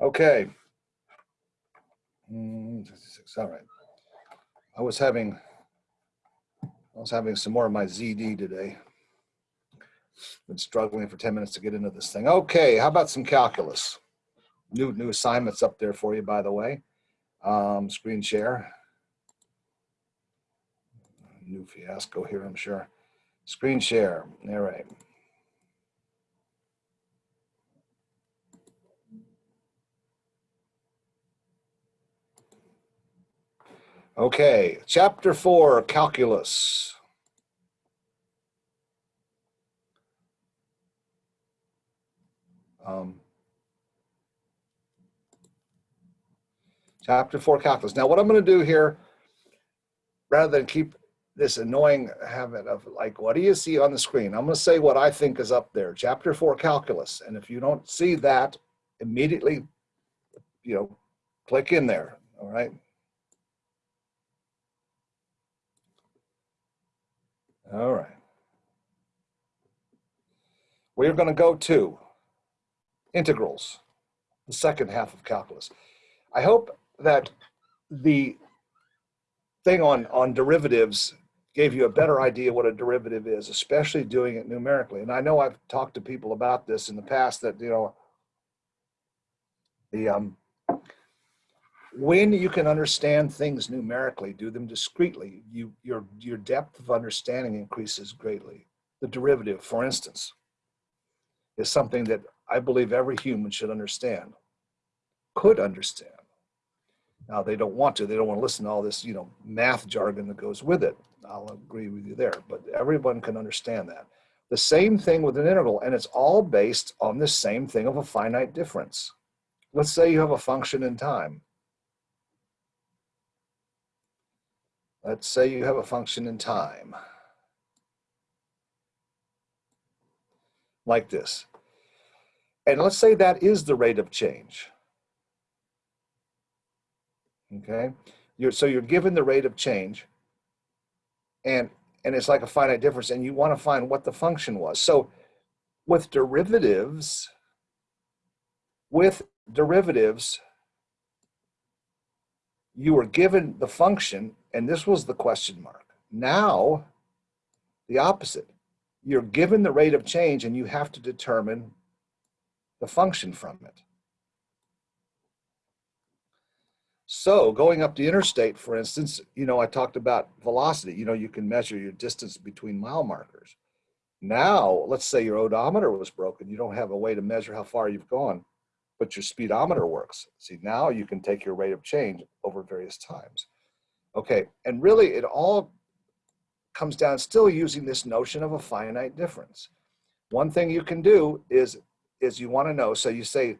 Okay. Mm, All right. I was having, I was having some more of my ZD today. Been struggling for 10 minutes to get into this thing. Okay, how about some calculus? New, new assignments up there for you, by the way. Um, screen share. New fiasco here, I'm sure. Screen share, all right. Okay, chapter four, calculus. Um, chapter four, calculus. Now, what I'm going to do here, rather than keep this annoying habit of like, what do you see on the screen? I'm to say what I think is up there, chapter four, calculus. And if you don't see that, immediately, you know, click in there. All right. All right. We're going to go to integrals, the second half of calculus. I hope that the thing on, on derivatives gave you a better idea what a derivative is, especially doing it numerically. And I know I've talked to people about this in the past that, you know, the um, when you can understand things numerically, do them discretely, you, your, your depth of understanding increases greatly. The derivative, for instance, is something that I believe every human should understand, could understand. Now they don't want to, they don't want to listen to all this, you know, math jargon that goes with it. I'll agree with you there, but everyone can understand that. The same thing with an integral, and it's all based on the same thing of a finite difference. Let's say you have a function in time. Let's say you have a function in time. Like this. And let's say that is the rate of change. Okay, you're, so you're given the rate of change and, and it's like a finite difference and you want to find what the function was. So with derivatives, with derivatives, you were given the function and this was the question mark. Now, the opposite. You're given the rate of change and you have to determine the function from it. So going up the interstate, for instance, you know, I talked about velocity. You know, you can measure your distance between mile markers. Now, let's say your odometer was broken. You don't have a way to measure how far you've gone, but your speedometer works. See, now you can take your rate of change over various times. Okay, and really it all comes down still using this notion of a finite difference. One thing you can do is is you want to know. So you say,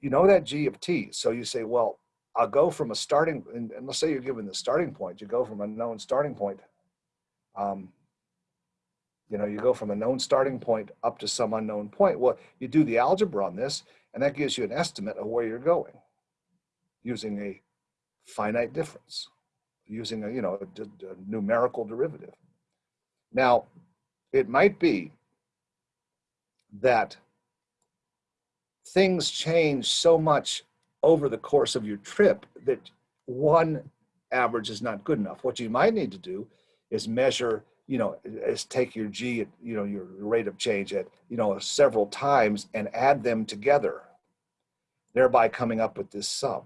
you know that G of T. So you say, well, I'll go from a starting, and, and let's say you're given the starting point, you go from a known starting point. Um, you know, you go from a known starting point up to some unknown point. Well, you do the algebra on this, and that gives you an estimate of where you're going using a finite difference, using a, you know, a, a numerical derivative. Now, it might be that things change so much over the course of your trip that one average is not good enough. What you might need to do is measure, you know, is take your G, at, you know, your rate of change at, you know, several times and add them together, thereby coming up with this sum,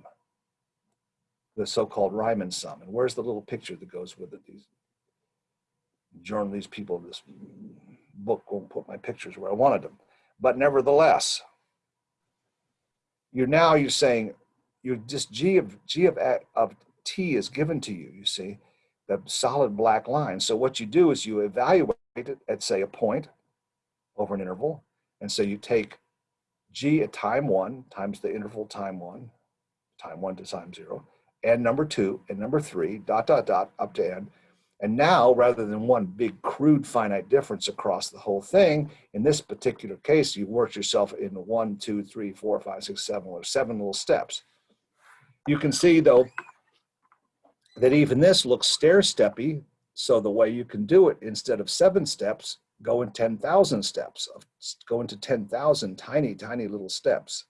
the so-called Riemann sum. And where's the little picture that goes with it? These journal, these people, this book won't put my pictures where I wanted them. But nevertheless, you're now you're saying you're just g of g of of t is given to you you see the solid black line so what you do is you evaluate it at say a point over an interval and so you take g at time one times the interval time one time one to time zero and number two and number three dot dot dot up to n and now, rather than one big crude finite difference across the whole thing, in this particular case, you worked yourself into one, two, three, four, five, six, seven, or seven little steps. You can see though, that even this looks stair-steppy. So the way you can do it, instead of seven steps, go in 10,000 steps, go into 10,000 tiny, tiny little steps,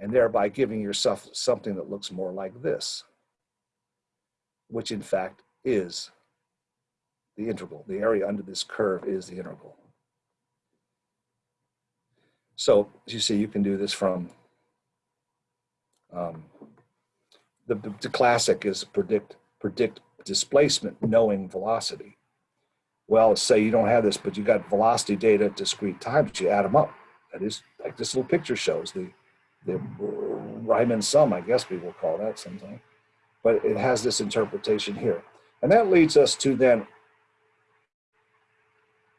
and thereby giving yourself something that looks more like this, which in fact is the integral. The area under this curve is the integral. So as you see, you can do this from, um, the, the, classic is predict, predict displacement knowing velocity. Well, say you don't have this, but you got velocity data at discrete times, you add them up. That is like this little picture shows the, the Riemann sum, I guess we will call that something. But it has this interpretation here. And that leads us to then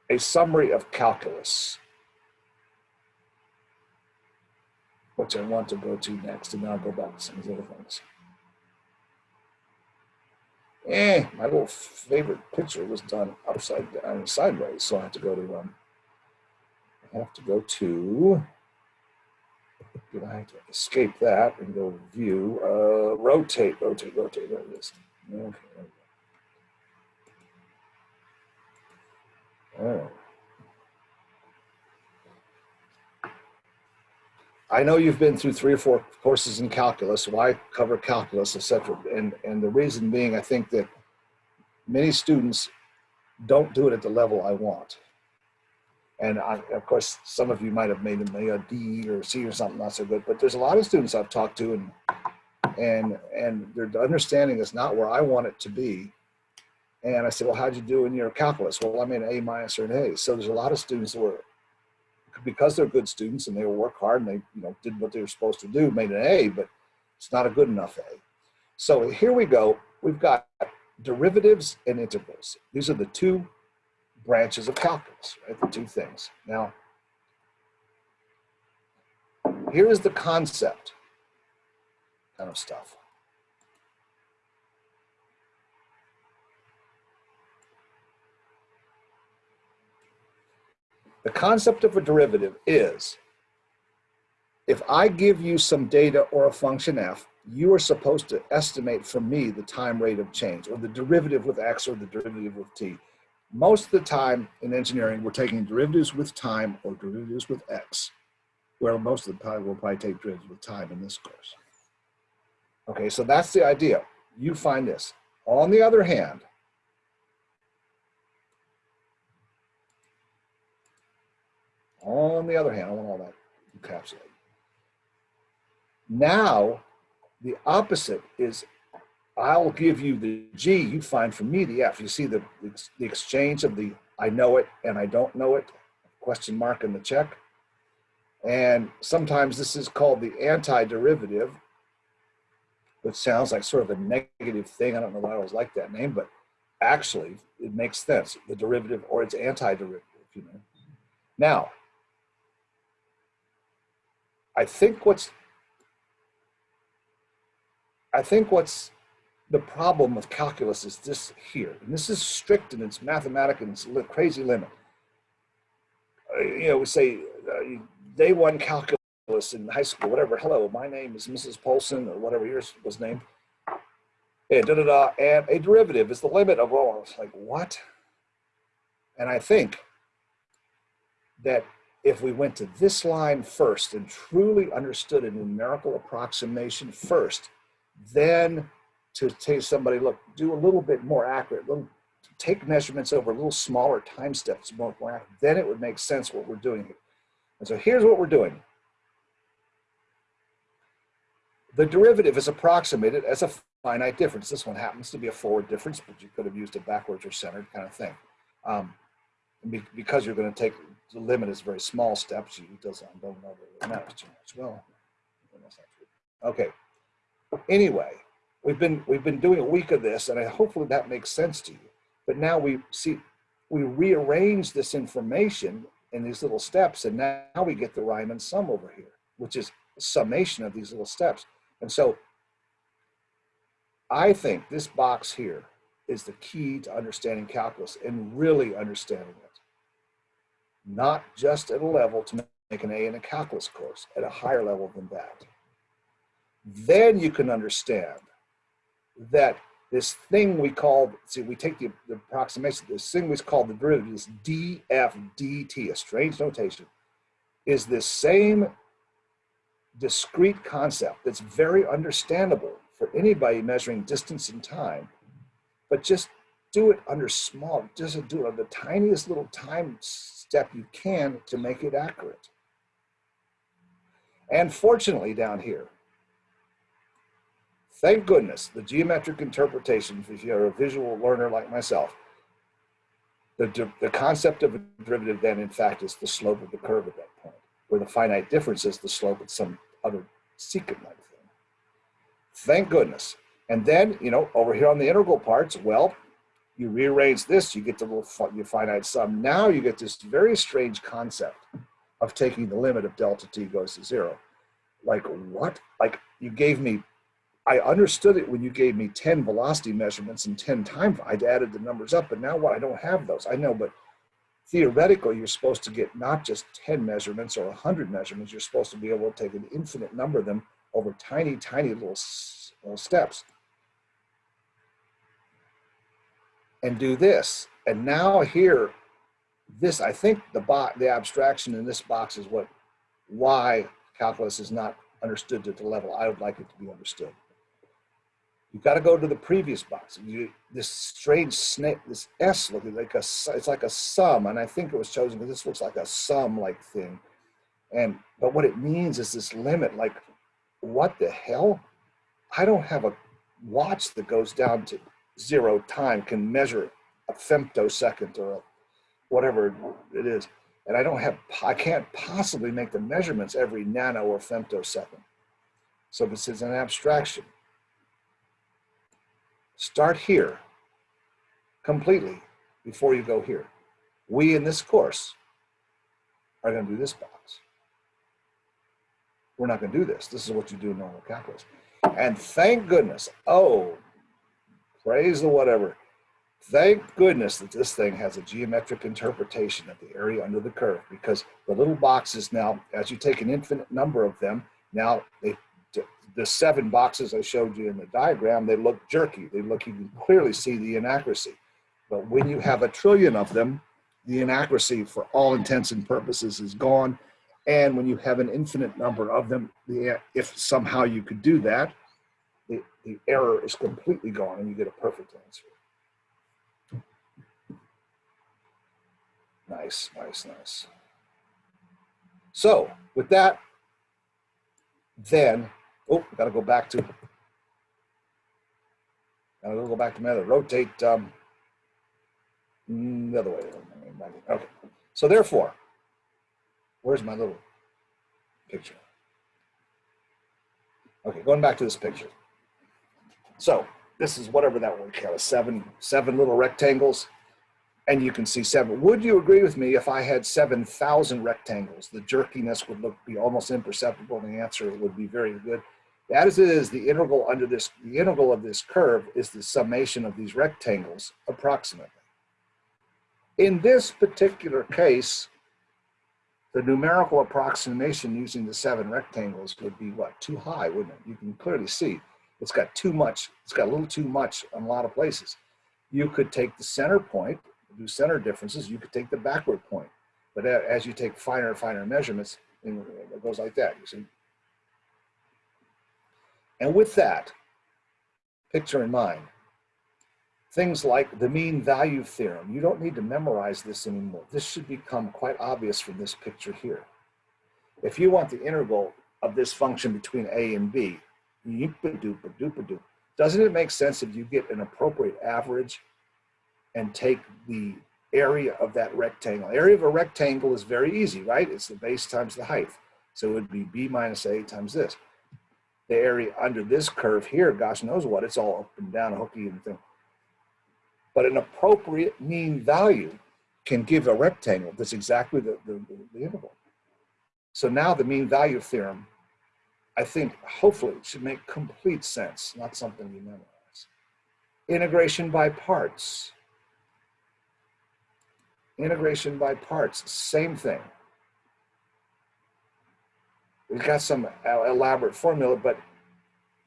a summary of calculus, which I want to go to next, and I'll go back to some of the other things. Eh, my little favorite picture was done upside down, sideways, so I have to go to, um, I have to go to, I have to escape that and go view, uh, rotate, rotate, rotate, there it is. Okay, Oh. I know you've been through three or four courses in calculus. Why cover calculus, etc. And and the reason being, I think that many students don't do it at the level I want. And I, of course, some of you might have made a D or C or something not so good. But there's a lot of students I've talked to, and and and their understanding is not where I want it to be. And I said, well, how'd you do in your calculus? Well, I'm an A minus or an A. So there's a lot of students that were, because they're good students and they work hard and they you know did what they were supposed to do, made an A, but it's not a good enough A. So here we go. We've got derivatives and integrals. These are the two branches of calculus, right? The two things. Now, here is the concept kind of stuff. The concept of a derivative is if I give you some data or a function f, you are supposed to estimate for me the time rate of change or the derivative with x or the derivative with t. Most of the time in engineering, we're taking derivatives with time or derivatives with x, where most of the time we'll probably take derivatives with time in this course. Okay, so that's the idea. You find this. On the other hand, On the other hand, I want all that encapsulated. Now, the opposite is I'll give you the G, you find for me the F. You see the, the exchange of the I know it and I don't know it, question mark in the check. And sometimes this is called the antiderivative, which sounds like sort of a negative thing. I don't know why I always like that name, but actually it makes sense. The derivative or its antiderivative, you know. Now, I think what's I think what's the problem with calculus is this here, and this is strict and it's mathematical and it's a crazy limit. Uh, you know, we say uh, day one calculus in high school, whatever. Hello, my name is Mrs. Polson or whatever yours was named. And da da da, and a derivative is the limit of all. I was like, what? And I think that if we went to this line first and truly understood a numerical approximation first, then to take somebody, look, do a little bit more accurate, little, take measurements over a little smaller time steps, more, more accurate, then it would make sense what we're doing here. And so here's what we're doing. The derivative is approximated as a finite difference. This one happens to be a forward difference, but you could have used a backwards or centered kind of thing. Um, because you're going to take the limit is very small steps. You doesn't don't know the matters too much. Well, okay. Anyway, we've been we've been doing a week of this, and I, hopefully that makes sense to you. But now we see we rearrange this information in these little steps, and now we get the Riemann sum over here, which is summation of these little steps. And so I think this box here is the key to understanding calculus and really understanding it not just at a level to make an A in a calculus course, at a higher level than that. Then you can understand that this thing we call, see, we take the, the approximation, this thing we call the derivative, this df/dt, a strange notation, is this same discrete concept that's very understandable for anybody measuring distance and time, but just do it under small, just do it on the tiniest little time step you can to make it accurate. And fortunately down here, thank goodness, the geometric interpretation, if you're a visual learner like myself, the, the concept of a derivative then in fact is the slope of the curve at that point, where the finite difference is the slope at some other secant like thing. Thank goodness. And then, you know, over here on the integral parts, well, you rearrange this, you get the little your finite sum. Now you get this very strange concept of taking the limit of delta t goes to zero. Like what? Like you gave me, I understood it when you gave me 10 velocity measurements and 10 time, I'd added the numbers up, but now what, I don't have those. I know, but theoretically, you're supposed to get not just 10 measurements or 100 measurements, you're supposed to be able to take an infinite number of them over tiny, tiny little, little steps. And do this. And now here, this, I think the, box, the abstraction in this box is what, why calculus is not understood at the level I would like it to be understood. You've got to go to the previous box. You, this strange snake, this S looking like a, it's like a sum. And I think it was chosen because this looks like a sum like thing. And, but what it means is this limit, like what the hell? I don't have a watch that goes down to zero time can measure a femtosecond or a, whatever it is. And I don't have, I can't possibly make the measurements every nano or femtosecond. So this is an abstraction. Start here completely before you go here. We in this course are going to do this box. We're not going to do this. This is what you do in normal calculus. And thank goodness, oh, praise the whatever. Thank goodness that this thing has a geometric interpretation of the area under the curve because the little boxes now, as you take an infinite number of them, now they the seven boxes I showed you in the diagram, they look jerky. They look, you can clearly see the inaccuracy. But when you have a trillion of them, the inaccuracy for all intents and purposes is gone. And when you have an infinite number of them, the, if somehow you could do that, the, the error is completely gone and you get a perfect answer. Nice, nice, nice. So with that, then Oh, got to go back to, got to go back to other, rotate um, mm, the other way. Okay, so therefore, where's my little picture? Okay, going back to this picture. So this is whatever that one count, seven, seven little rectangles and you can see seven. Would you agree with me if I had 7,000 rectangles, the jerkiness would look be almost imperceptible and the answer would be very good. As is, the integral under this, the integral of this curve is the summation of these rectangles approximately. In this particular case, the numerical approximation using the seven rectangles would be what, too high, wouldn't it? You can clearly see it's got too much, it's got a little too much in a lot of places. You could take the center point, do center differences, you could take the backward point. But uh, as you take finer and finer measurements, it goes like that, you see. And with that picture in mind, things like the mean value theorem, you don't need to memorize this anymore. This should become quite obvious from this picture here. If you want the integral of this function between a and b, doesn't it make sense if you get an appropriate average and take the area of that rectangle? Area of a rectangle is very easy, right? It's the base times the height. So it would be b minus a times this the area under this curve here, gosh knows what, it's all up and down, hooky and thing. But an appropriate mean value can give a rectangle that's exactly the, the, the interval. So now the mean value theorem, I think hopefully should make complete sense, not something you memorize. Integration by parts. Integration by parts, same thing. We've got some uh, elaborate formula, but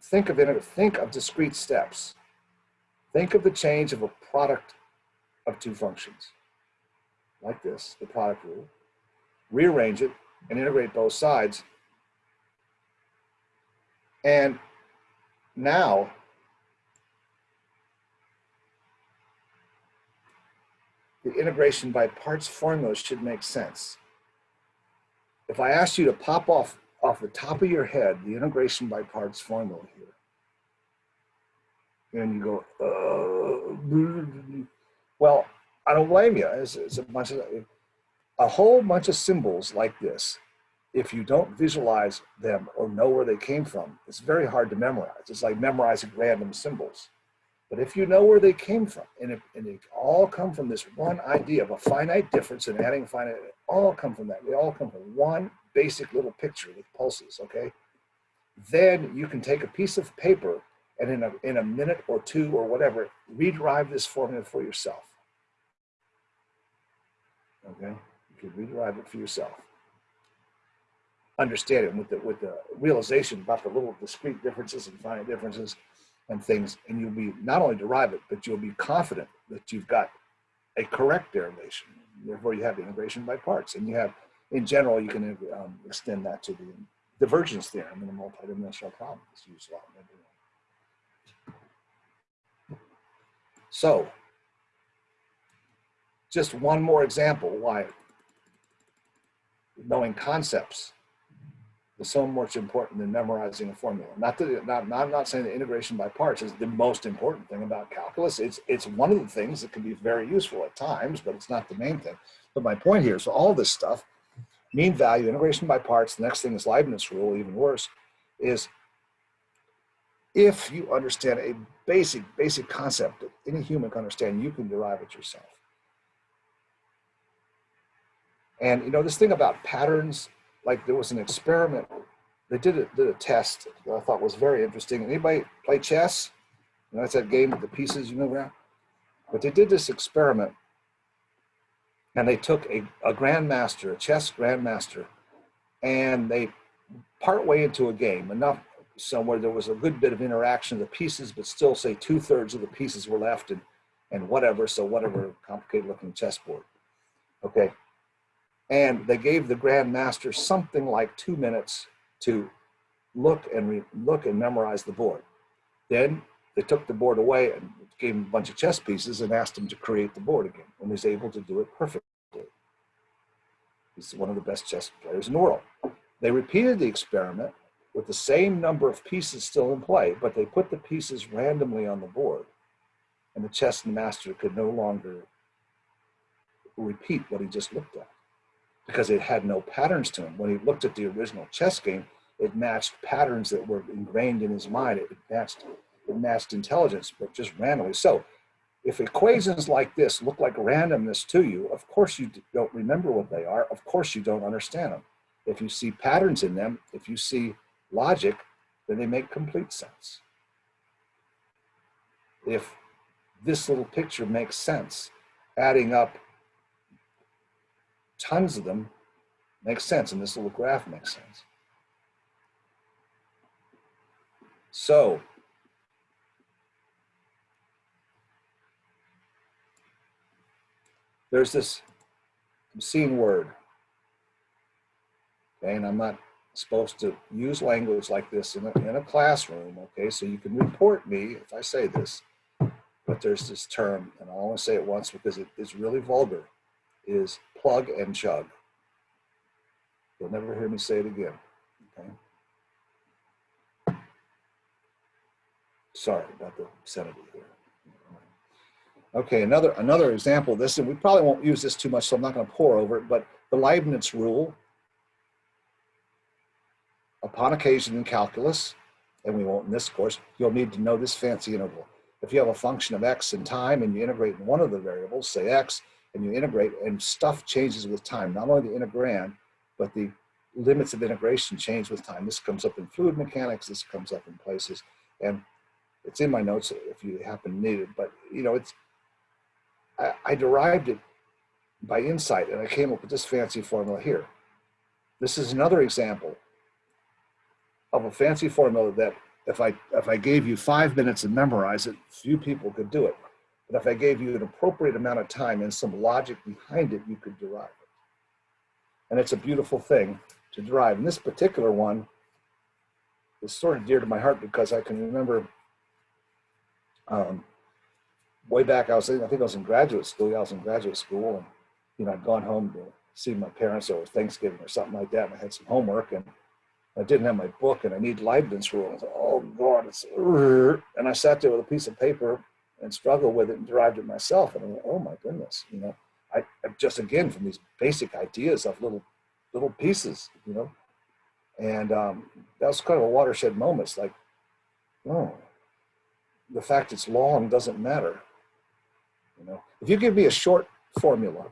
think of it, think of discrete steps. Think of the change of a product of two functions, like this, the product rule. Rearrange it and integrate both sides. And now, the integration by parts formula should make sense. If I asked you to pop off off the top of your head the integration by parts formula here, and you go, uh, well, I don't blame you. It's, it's a bunch of a whole bunch of symbols like this. If you don't visualize them or know where they came from, it's very hard to memorize. It's like memorizing random symbols. But if you know where they came from, and, it, and they all come from this one idea of a finite difference and adding finite, all come from that. They all come from one basic little picture with pulses, okay? Then you can take a piece of paper and in a, in a minute or two or whatever, rederive this formula for yourself. Okay, you can rederive it for yourself. Understand it with the, with the realization about the little discrete differences and finite differences and things, and you'll be not only derive it, but you'll be confident that you've got a correct derivation. Therefore, you have integration by parts, and you have, in general, you can um, extend that to the divergence theorem in a multidimensional problem. It's used a lot in So just one more example why knowing concepts is so much important than memorizing a formula. Not that, not, not, I'm not saying that integration by parts is the most important thing about calculus. It's, it's one of the things that can be very useful at times, but it's not the main thing. But my point here is all this stuff, mean value, integration by parts, the next thing is Leibniz rule, even worse, is if you understand a basic, basic concept that any human can understand, you can derive it yourself. And you know, this thing about patterns, like there was an experiment, they did a, did a test that I thought was very interesting. Anybody play chess? You know, that's that game with the pieces you move around. But they did this experiment and they took a, a grandmaster, a chess grandmaster, and they partway into a game, enough somewhere there was a good bit of interaction of the pieces, but still say two thirds of the pieces were left and, and whatever, so whatever complicated looking chessboard. Okay. And they gave the grandmaster something like two minutes to look and look and memorize the board. Then they took the board away and gave him a bunch of chess pieces and asked him to create the board again. And was able to do it perfectly. He's one of the best chess players in the world. They repeated the experiment with the same number of pieces still in play, but they put the pieces randomly on the board. And the chess master could no longer repeat what he just looked at because it had no patterns to him. When he looked at the original chess game, it matched patterns that were ingrained in his mind. It matched, it matched intelligence, but just randomly. So if equations like this look like randomness to you, of course you don't remember what they are. Of course you don't understand them. If you see patterns in them, if you see logic, then they make complete sense. If this little picture makes sense, adding up tons of them makes sense, and this little graph makes sense. So, there's this obscene word, okay, and I'm not supposed to use language like this in a, in a classroom, okay? So you can report me if I say this, but there's this term, and I only say it once because it is really vulgar, is plug and chug. You'll never hear me say it again, okay? Sorry about the obscenity here. Okay, another another example of this, and we probably won't use this too much, so I'm not going to pore over it, but the Leibniz rule Upon occasion in calculus, and we won't in this course, you'll need to know this fancy interval. If you have a function of x in time and you integrate in one of the variables, say x, and you integrate and stuff changes with time, not only the integrand, but the limits of integration change with time. This comes up in fluid mechanics, this comes up in places, and it's in my notes if you happen to need it, but you know, it's, I, I derived it by insight and I came up with this fancy formula here. This is another example of a fancy formula that if I, if I gave you five minutes and memorize it, few people could do it. But if I gave you an appropriate amount of time and some logic behind it, you could derive it. And it's a beautiful thing to derive. And this particular one is sort of dear to my heart because I can remember um, way back, I was, I think I was in graduate school. Yeah, I was in graduate school and, you know, I'd gone home to see my parents or Thanksgiving or something like that. And I had some homework and I didn't have my book and I need Leibniz rule. I was like, oh God, it's, and I sat there with a piece of paper and struggled with it and derived it myself. And I went, oh my goodness, you know, I, I just again from these basic ideas of little little pieces, you know, and um, that was kind of a watershed moment. It's like, oh, the fact it's long doesn't matter. You know, if you give me a short formula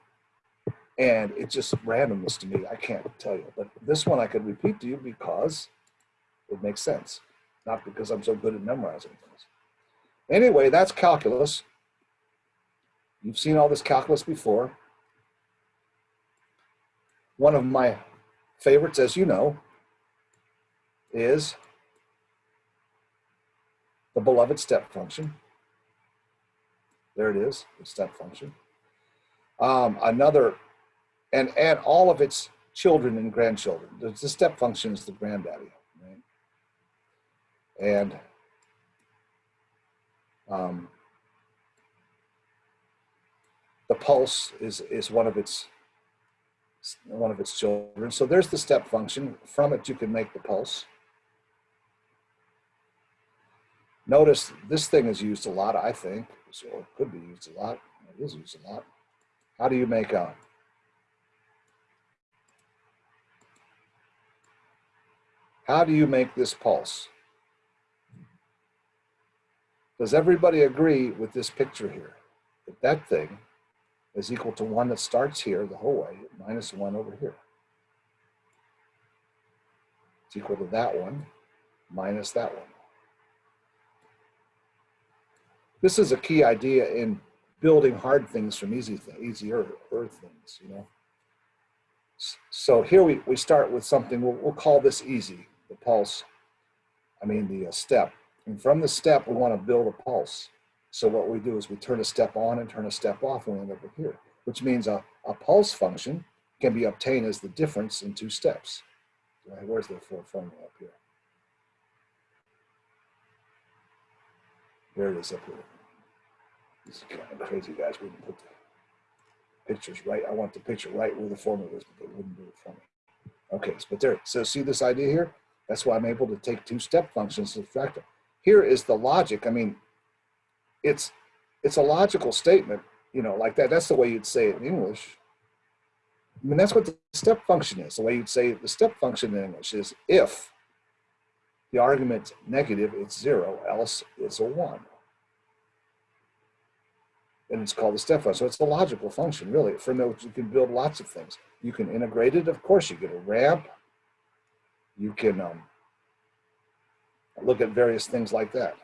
and it's just randomness to me, I can't tell you. But this one I could repeat to you because it makes sense, not because I'm so good at memorizing things. Anyway, that's calculus. You've seen all this calculus before. One of my favorites, as you know, is the beloved step function. There it is, the step function. Um, another, and, and all of its children and grandchildren. The, the step function is the granddaddy, right? And um, the pulse is, is one of its one of its children. So there's the step function. From it, you can make the pulse. Notice this thing is used a lot, I think, or it could be used a lot. It is used a lot. How do you make a How do you make this pulse? Does everybody agree with this picture here? That that thing is equal to one that starts here the whole way, minus one over here. It's equal to that one, minus that one. This is a key idea in building hard things from easy th easier things, you know. So here we, we start with something, we'll, we'll call this easy, the pulse, I mean the uh, step. And from the step, we want to build a pulse. So what we do is we turn a step on and turn a step off and we end up with here, which means a, a pulse function can be obtained as the difference in two steps. Right, where's the formula up here? There it is up here. This is kind of crazy, guys. We didn't put the pictures right. I want the picture right where the formula is, but they wouldn't do it for me. Okay, but there. So see this idea here? That's why I'm able to take two step functions and subtract them. Here is the logic. I mean, it's it's a logical statement, you know, like that. That's the way you'd say it in English. I mean, that's what the step function is. The way you'd say the step function in English is if the argument's negative, it's zero, else it's a one. And it's called the step function. So it's a logical function, really. From which you can build lots of things. You can integrate it, of course, you get a ramp. You can um, look at various things like that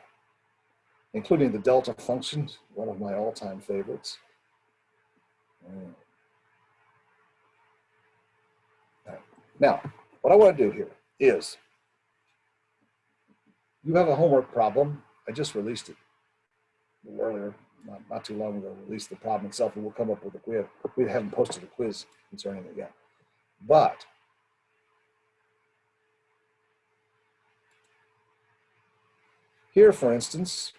including the delta function, one of my all-time favorites. Now, what I want to do here is, you have a homework problem. I just released it earlier, not, not too long ago, released the problem itself, and we'll come up with a quiz. We haven't posted a quiz concerning it yet. But here, for instance,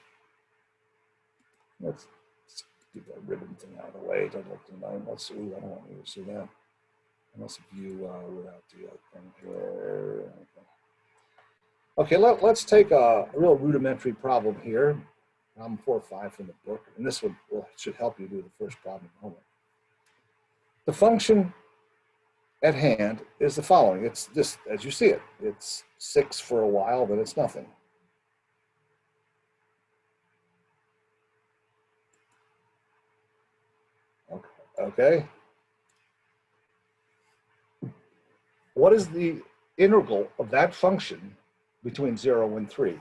Let's, let's get that ribbon thing out of the way. Don't look tonight. Let's see. I don't want you to see that. Let's view uh, without the uh, thing here. Okay, let, us take a, real rudimentary problem here. Problem four or five from the book, and this one will, should help you do the first problem homework. The function at hand is the following. It's just as you see it, it's six for a while, then it's nothing. okay? What is the integral of that function between zero and three?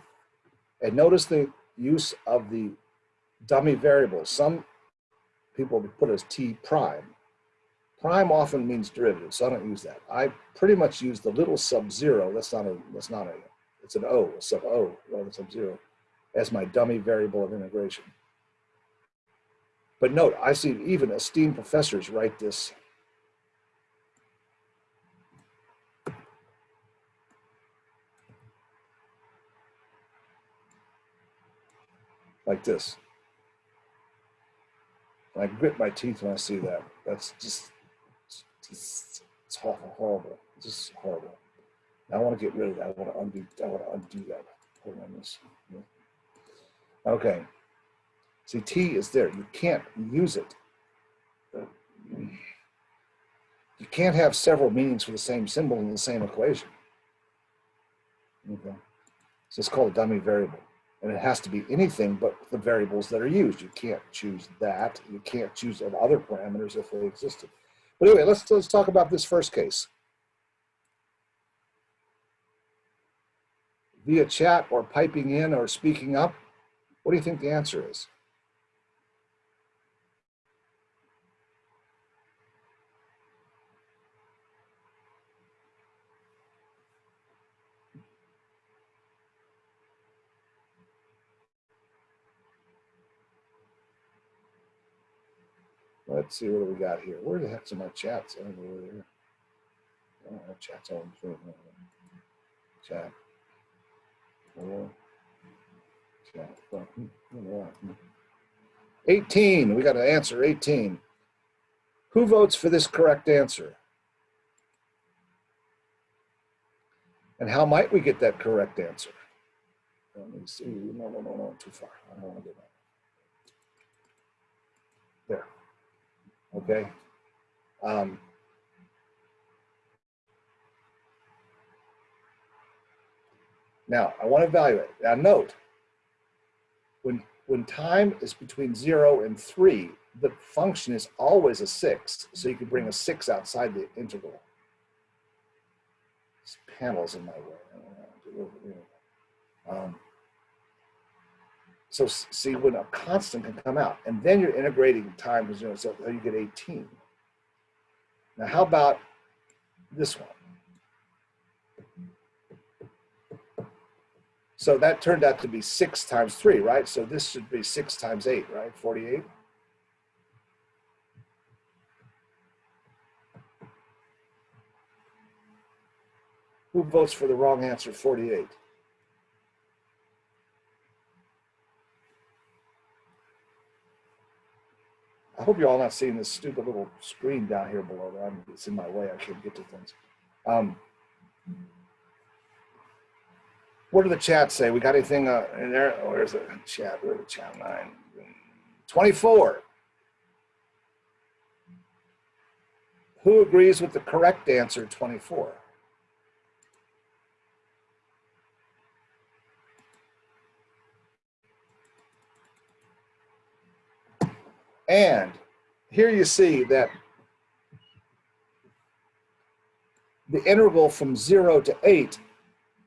And notice the use of the dummy variables. Some people put as t prime. Prime often means derivative, so I don't use that. I pretty much use the little sub zero. That's not a. That's not a. It's an O, a sub O, rather than sub zero, as my dummy variable of integration. But note, I see even esteemed professors write this like this. And I grit my teeth when I see that. That's just, it's, it's horrible. It's just horrible. I want to get rid of that. I want to undo. I want to undo that. Hold on this. Okay. See, T is there. You can't use it. You can't have several meanings for the same symbol in the same equation. Okay. So it's called a dummy variable. And it has to be anything but the variables that are used. You can't choose that. You can't choose other parameters if they existed. But anyway, let's, let's talk about this first case. Via chat or piping in or speaking up, what do you think the answer is? Let's see what do we got here. Where the heck's my chats? I don't know where they're. I don't have chats on. Chat. Chat. Hmm, 18. We got to answer 18. Who votes for this correct answer? And how might we get that correct answer? Let me see. No, no, no, no, too far. I don't want to. There okay? Um, now, I want to evaluate. Now, note, when, when time is between 0 and 3, the function is always a 6, so you can bring a 6 outside the integral. Panel's in my way. Um, so see when a constant can come out and then you're integrating time to zero, so uh, you get 18. Now how about this one? So that turned out to be six times three, right? So this should be six times eight, right? 48. Who votes for the wrong answer, 48? I hope you're all not seeing this stupid little screen down here below. I'm, it's in my way. I can't get to things. Um, what do the chats say? We got anything uh, in there? Oh, where's the chat? Where's the chat line? 24. Who agrees with the correct answer, 24? And here you see that the interval from zero to eight,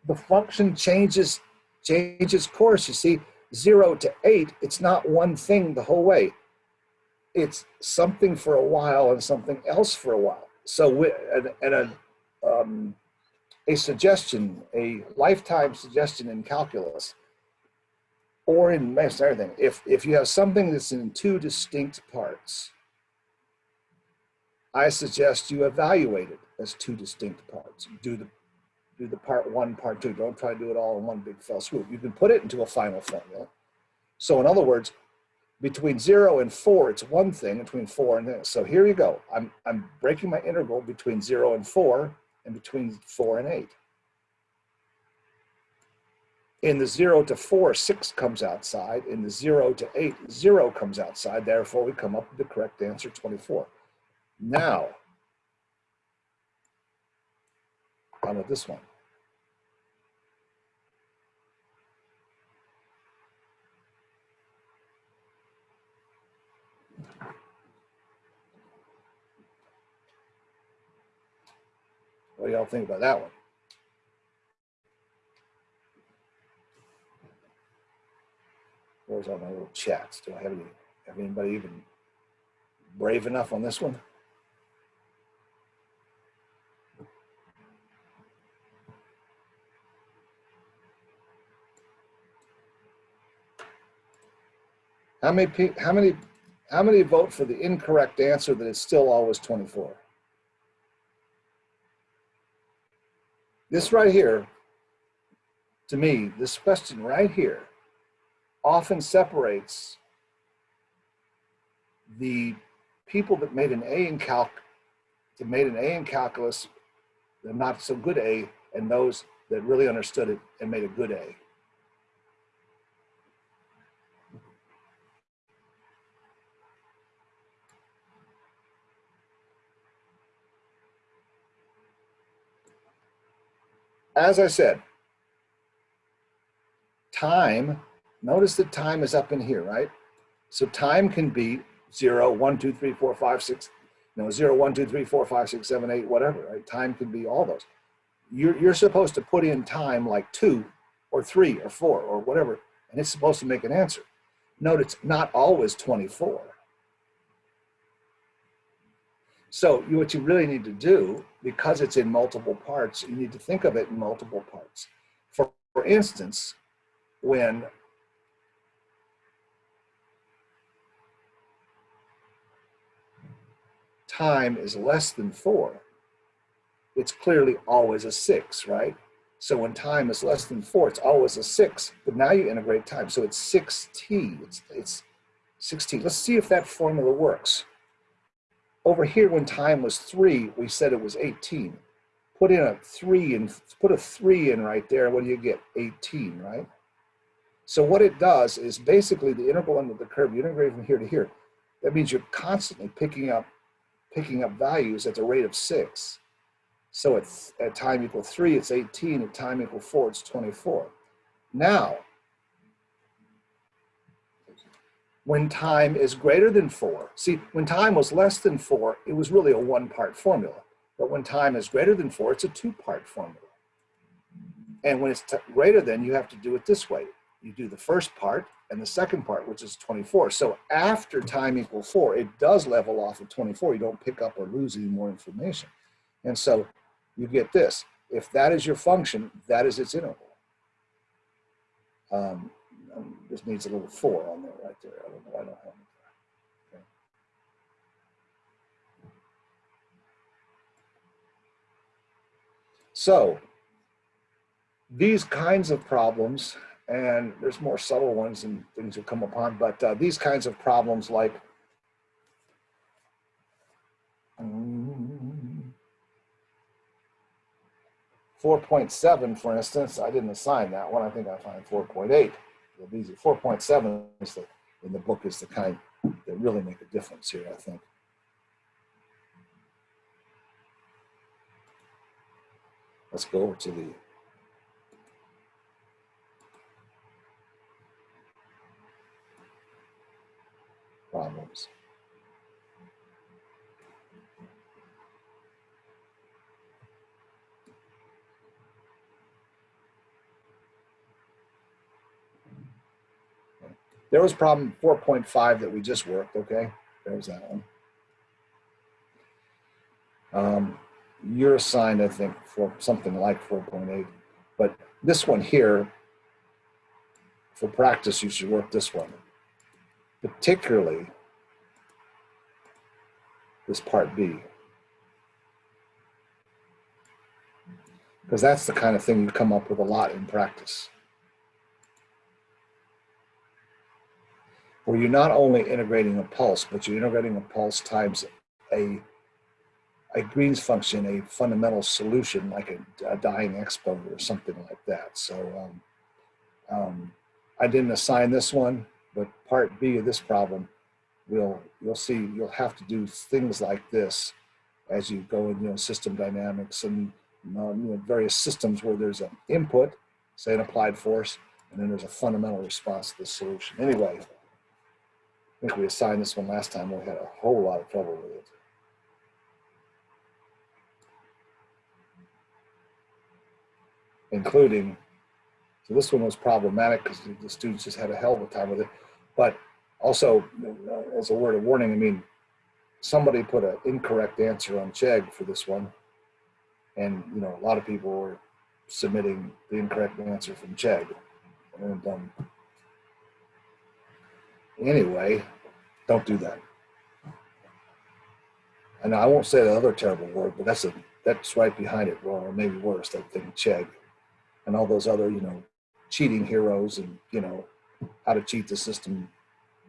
the function changes, changes course. You see, zero to eight, it's not one thing the whole way. It's something for a while and something else for a while. So, and, and a, um, a suggestion, a lifetime suggestion in calculus or in most everything, if, if you have something that's in two distinct parts, I suggest you evaluate it as two distinct parts. Do the, do the part one, part two. Don't try to do it all in one big fell swoop. You can put it into a final formula. So in other words, between zero and four, it's one thing between four and this. So here you go. I'm, I'm breaking my integral between zero and four and between four and eight in the zero to four, six comes outside. In the zero to eight, zero comes outside. Therefore, we come up with the correct answer, 24. Now, how about this one? What do y'all think about that one? Where's all my little chats? Do I have any, have anybody even brave enough on this one? How many people, how many, how many vote for the incorrect answer that it's still always 24? This right here, to me, this question right here often separates the people that made an A in calc, that made an A in calculus, the not so good A, and those that really understood it and made a good A. As I said, time, notice that time is up in here, right? So time can be zero, one, two, three, four, five, six, know, zero, one, two, three, four, five, six, seven, eight, whatever, right? Time can be all those. You're, you're supposed to put in time like two or three or four or whatever, and it's supposed to make an answer. Note it's not always 24. So you, what you really need to do, because it's in multiple parts, you need to think of it in multiple parts. For, for instance, when time is less than four, it's clearly always a six, right? So when time is less than four, it's always a six, but now you integrate time. So it's 6t, it's, it's 6t. Let's see if that formula works. Over here, when time was three, we said it was 18. Put in a three and put a three in right there. What do you get? 18, right? So what it does is basically the integral under the curve, you integrate from here to here. That means you're constantly picking up, picking up values at the rate of six. So at, at time equal three, it's 18. At time equal four, it's 24. Now, when time is greater than four, see, when time was less than four, it was really a one part formula. But when time is greater than four, it's a two part formula. And when it's greater than, you have to do it this way. You do the first part and the second part, which is 24. So after time equal four, it does level off at 24. You don't pick up or lose any more information. And so you get this. If that is your function, that is its interval. Um, um, this needs a little four on there right there. I don't know. I don't have it. Okay. So these kinds of problems, and there's more subtle ones and things you'll come upon, but uh, these kinds of problems like um, 4.7, for instance, I didn't assign that one. I think I find 4.8. These are 4.7 is the, in the book is the kind that really make a difference here, I think. Let's go over to the problems. There was problem 4.5 that we just worked, okay? There's that one. Um, you're assigned, I think, for something like 4.8. But this one here, for practice, you should work this one. Particularly this part B. Because that's the kind of thing you come up with a lot in practice. where you're not only integrating a pulse, but you're integrating a pulse times a, a Green's function, a fundamental solution like a, a dying exponent or something like that. So um, um, I didn't assign this one, but part B of this problem, we'll, you'll see you'll have to do things like this as you go in, you know, system dynamics and you know, various systems where there's an input, say an applied force, and then there's a fundamental response to the solution. Anyway, I think we assigned this one last time. We had a whole lot of trouble with it. Including, so this one was problematic because the students just had a hell of a time with it. But also, uh, as a word of warning, I mean, somebody put an incorrect answer on Chegg for this one. And, you know, a lot of people were submitting the incorrect answer from Chegg. And um, Anyway, don't do that. And I won't say the other terrible word, but that's a that's right behind it, or maybe worse, that thing Chegg, and all those other, you know, cheating heroes and you know, how to cheat the system,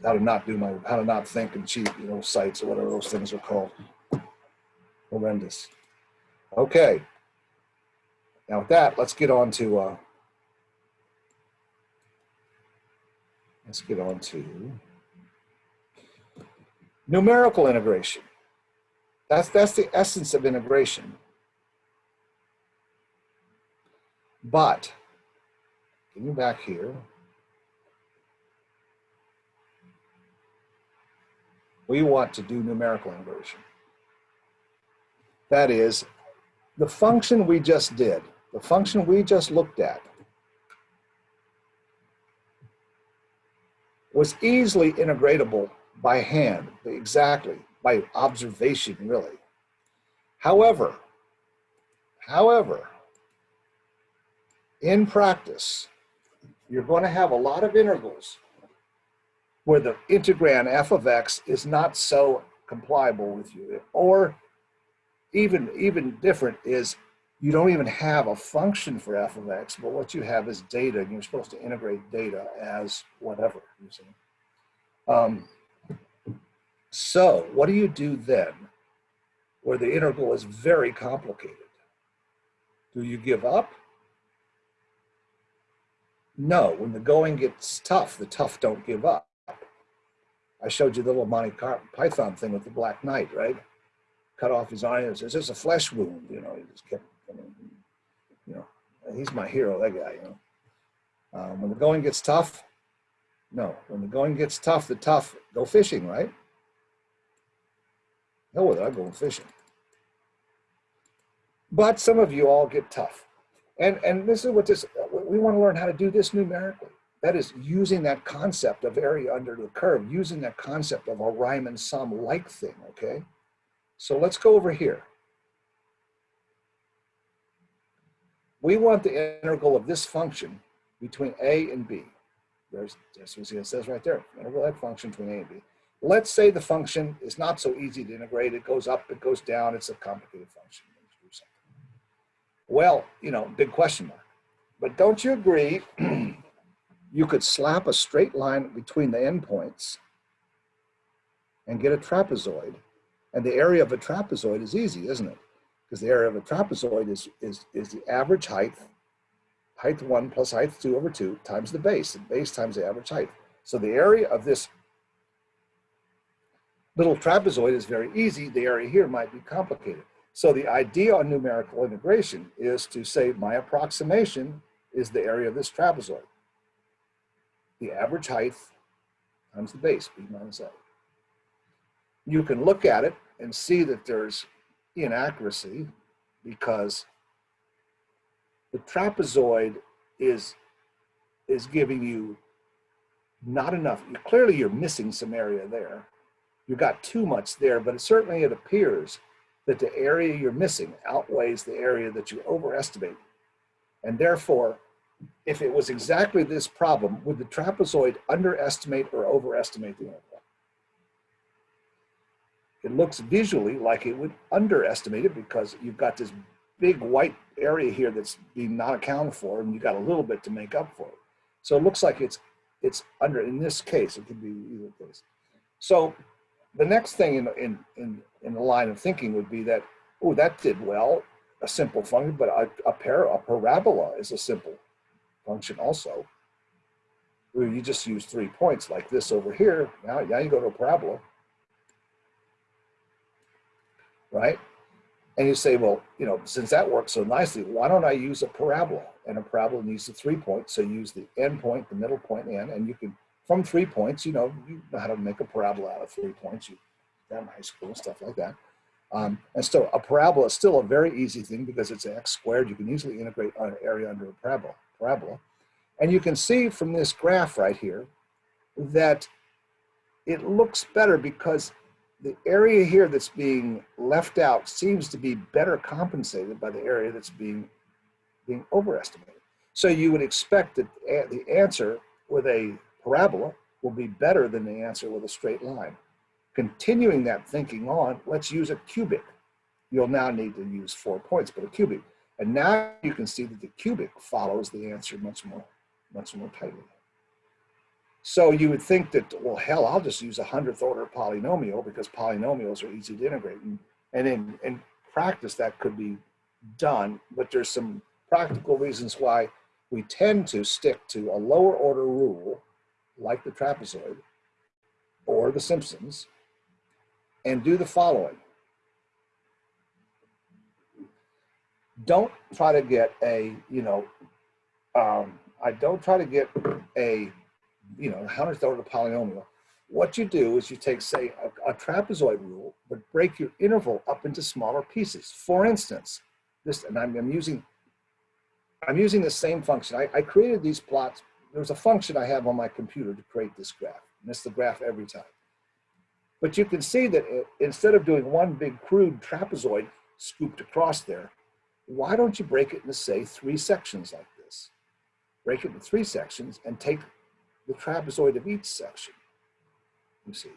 how to not do my, how to not think and cheat, you know, sites or whatever those things are called. Horrendous. Okay. Now with that, let's get on to uh, let's get on to numerical integration. That's that's the essence of integration. But getting back here, we want to do numerical inversion. That is, the function we just did, the function we just looked at, was easily integratable by hand, exactly, by observation, really. However, however, in practice, you're going to have a lot of integrals where the integrand f of x is not so compliable with you. Or even, even different is you don't even have a function for f of x, but what you have is data, and you're supposed to integrate data as whatever, you see. Um, so what do you do then where the integral is very complicated? Do you give up? No, when the going gets tough, the tough don't give up. I showed you the little Monty Python thing with the Black Knight, right? Cut off his says, "It's a flesh wound." You know, he just kept, you know, he's my hero, that guy. You know, um, when the going gets tough, no. When the going gets tough, the tough go fishing, right? No, with I go fishing. But some of you all get tough. And, and this is what this, we want to learn how to do this numerically. That is using that concept of area under the curve, using that concept of a Riemann sum like thing, okay? So let's go over here. We want the integral of this function between a and b. There's, you see, it says right there, integral of that function between a and b. Let's say the function is not so easy to integrate. It goes up, it goes down. It's a complicated function. Well, you know, big question mark. But don't you agree you could slap a straight line between the endpoints and get a trapezoid. And the area of a trapezoid is easy, isn't it? Because the area of a trapezoid is, is, is the average height, height one plus height two over two times the base, the base times the average height. So the area of this little trapezoid is very easy. The area here might be complicated. So the idea on numerical integration is to say my approximation is the area of this trapezoid. The average height times the base, b minus a. You can look at it and see that there's inaccuracy because the trapezoid is, is giving you not enough. Clearly you're missing some area there. You got too much there, but it, certainly it appears that the area you're missing outweighs the area that you overestimate. And therefore, if it was exactly this problem, would the trapezoid underestimate or overestimate the interval? It looks visually like it would underestimate it because you've got this big white area here that's being not accounted for and you got a little bit to make up for it. So it looks like it's it's under, in this case, it could be either case. So the next thing in, in, in, in the line of thinking would be that, oh, that did well, a simple function, but a, a, a parabola is a simple function also. You just use three points like this over here. Now, now you go to a parabola, right? And you say, well, you know, since that works so nicely, why don't I use a parabola? And a parabola needs the three points. So use the end point, the middle point, and, and you can from three points, you know, you know how to make a parabola out of three points. You in high school and stuff like that. Um, and so a parabola is still a very easy thing because it's x squared. You can easily integrate an area under a parabola. Parabola. And you can see from this graph right here that it looks better because the area here that's being left out seems to be better compensated by the area that's being, being overestimated. So you would expect that the answer with a parabola will be better than the answer with a straight line. Continuing that thinking on, let's use a cubic. You'll now need to use four points, but a cubic. And now you can see that the cubic follows the answer much more, much more tightly. So you would think that, well, hell, I'll just use a hundredth order polynomial because polynomials are easy to integrate. And, and in, in practice, that could be done, but there's some practical reasons why we tend to stick to a lower order rule, like the trapezoid or the Simpsons, and do the following. Don't try to get a, you know, um, I don't try to get a you know, hundredth order polynomial, what you do is you take, say, a, a, trapezoid rule, but break your interval up into smaller pieces. For instance, this, and I'm, I'm using, I'm using the same function. I, I created these plots. There's a function I have on my computer to create this graph, and it's the graph every time. But you can see that it, instead of doing one big crude trapezoid scooped across there, why don't you break it into, say, three sections like this? Break it into three sections and take the trapezoid of each section, you see.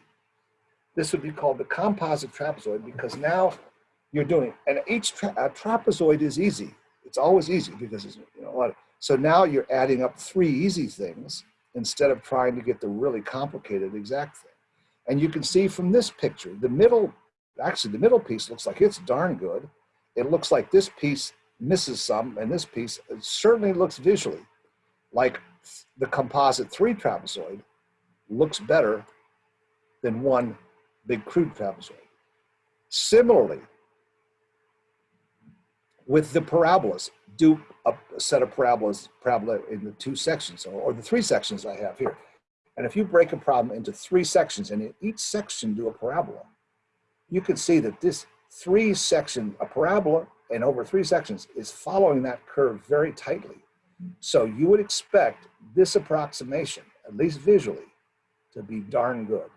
This would be called the composite trapezoid because now you're doing, and each tra trapezoid is easy. It's always easy because it's you know, a lot of, so now you're adding up three easy things instead of trying to get the really complicated exact thing. And you can see from this picture, the middle, actually the middle piece looks like it's darn good. It looks like this piece misses some and this piece certainly looks visually like the composite three trapezoid looks better than one big crude trapezoid. Similarly, with the parabolas, do a, set of parabolas, parabola in the two sections or, or the three sections I have here. And if you break a problem into three sections and in each section do a parabola, you can see that this three section, a parabola and over three sections is following that curve very tightly. So you would expect this approximation, at least visually, to be darn good.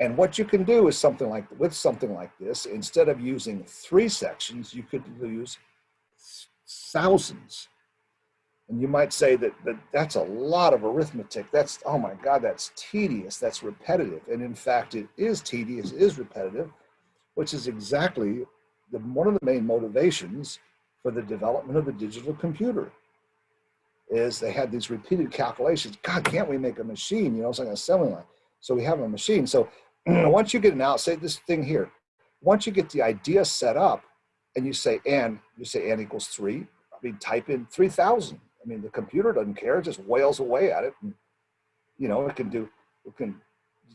And what you can do is something like, with something like this, instead of using three sections, you could use thousands. And you might say that, that that's a lot of arithmetic. That's, oh my God, that's tedious, that's repetitive. And in fact, it is tedious, it is repetitive, which is exactly the, one of the main motivations for the development of the digital computer is they had these repeated calculations. God, can't we make a machine? You know, it's like an assembly line. So we have a machine. So once you get an out, say this thing here, once you get the idea set up and you say n, you say n equals three, I mean, type in 3000. I mean, the computer doesn't care, it just wails away at it. And, you know, it can do, it can,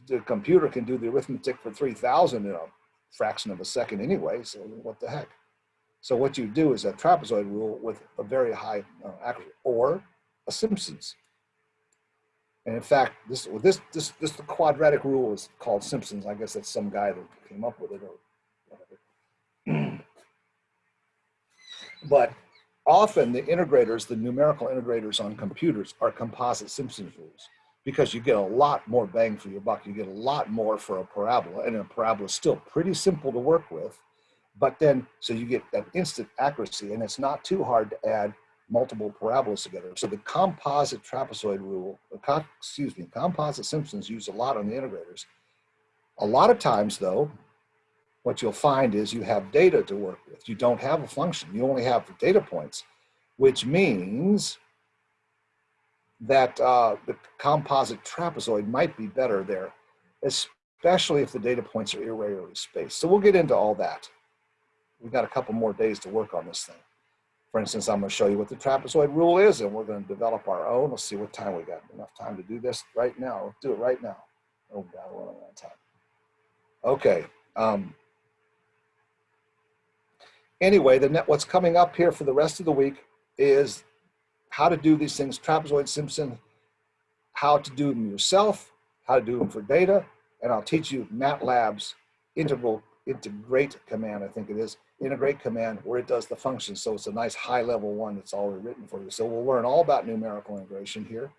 the computer can do the arithmetic for 3000 in a fraction of a second anyway. So what the heck? So what you do is a trapezoid rule with a very high uh, accuracy, or a Simpsons. And in fact, this this this this the quadratic rule is called Simpsons. I guess that's some guy that came up with it or whatever. but often the integrators, the numerical integrators on computers are composite Simpsons rules because you get a lot more bang for your buck. You get a lot more for a parabola and a parabola is still pretty simple to work with but then, so you get that instant accuracy and it's not too hard to add multiple parabolas together. So the composite trapezoid rule, excuse me, composite Simpsons used a lot on the integrators. A lot of times though, what you'll find is you have data to work with. You don't have a function, you only have the data points, which means that uh, the composite trapezoid might be better there, especially if the data points are irregularly spaced. So we'll get into all that we've got a couple more days to work on this thing. For instance, I'm going to show you what the trapezoid rule is, and we're going to develop our own. Let's see what time we got. Enough time to do this right now. Let's do it right now. Oh God, we're running out of time. Okay. Um, anyway, the net, what's coming up here for the rest of the week is how to do these things, trapezoid Simpson, how to do them yourself, how to do them for data, and I'll teach you MATLAB's integral integrate command, I think it is, integrate command where it does the function. So it's a nice high level one that's already written for you. So we'll learn all about numerical integration here.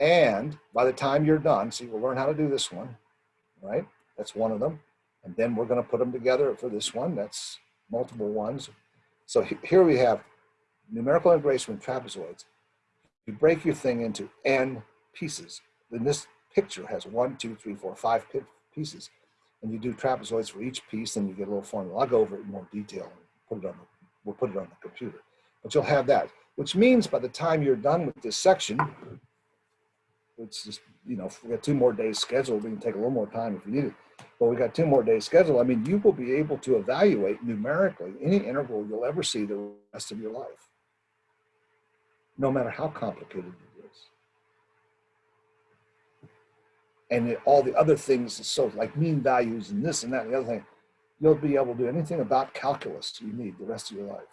And by the time you're done, see, we'll learn how to do this one, right? That's one of them. And then we're gonna put them together for this one. That's multiple ones. So here we have numerical integration with trapezoids. You break your thing into n pieces. Then this picture has one, two, three, four, five pieces. And you do trapezoids for each piece, and you get a little formula. I'll go over it in more detail and put it on the, we'll put it on the computer. But you'll have that, which means by the time you're done with this section, it's just, you know, we got two more days scheduled, we can take a little more time if we need it. But we got two more days scheduled. I mean, you will be able to evaluate numerically any interval you'll ever see the rest of your life, no matter how complicated it is. And it- all the other things, so like mean values and this and that and the other thing, you'll be able to do anything about calculus you need the rest of your life,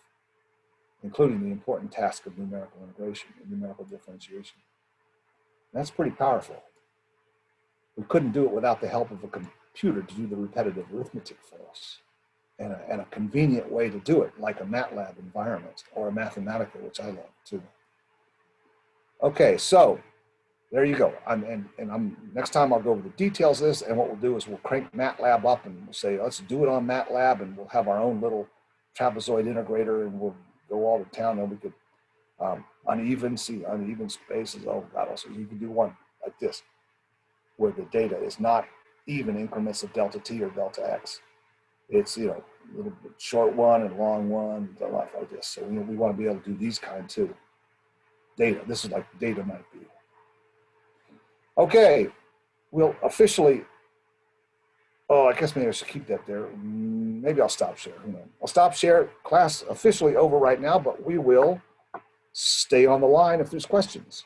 including the important task of numerical integration and numerical differentiation. That's pretty powerful. We couldn't do it without the help of a computer to do the repetitive arithmetic for us. And a, and a convenient way to do it, like a MATLAB environment or a Mathematica, which I love too. Okay, so there you go. I'm, and, and I'm, next time I'll go over the details of this and what we'll do is we'll crank MATLAB up and we'll say, let's do it on MATLAB and we'll have our own little trapezoid integrator and we'll go all to town and we could um, uneven, see uneven spaces. Oh God, also you can do one like this, where the data is not even increments of delta t or delta x. It's you know a little bit short one and long one, the life like this. So we, want to be able to do these kind too. Data. This is like data might be. Okay, we'll officially. Oh, I guess maybe I should keep that there. Mm, Maybe I'll stop share. I'll stop share. Class officially over right now, but we will stay on the line if there's questions.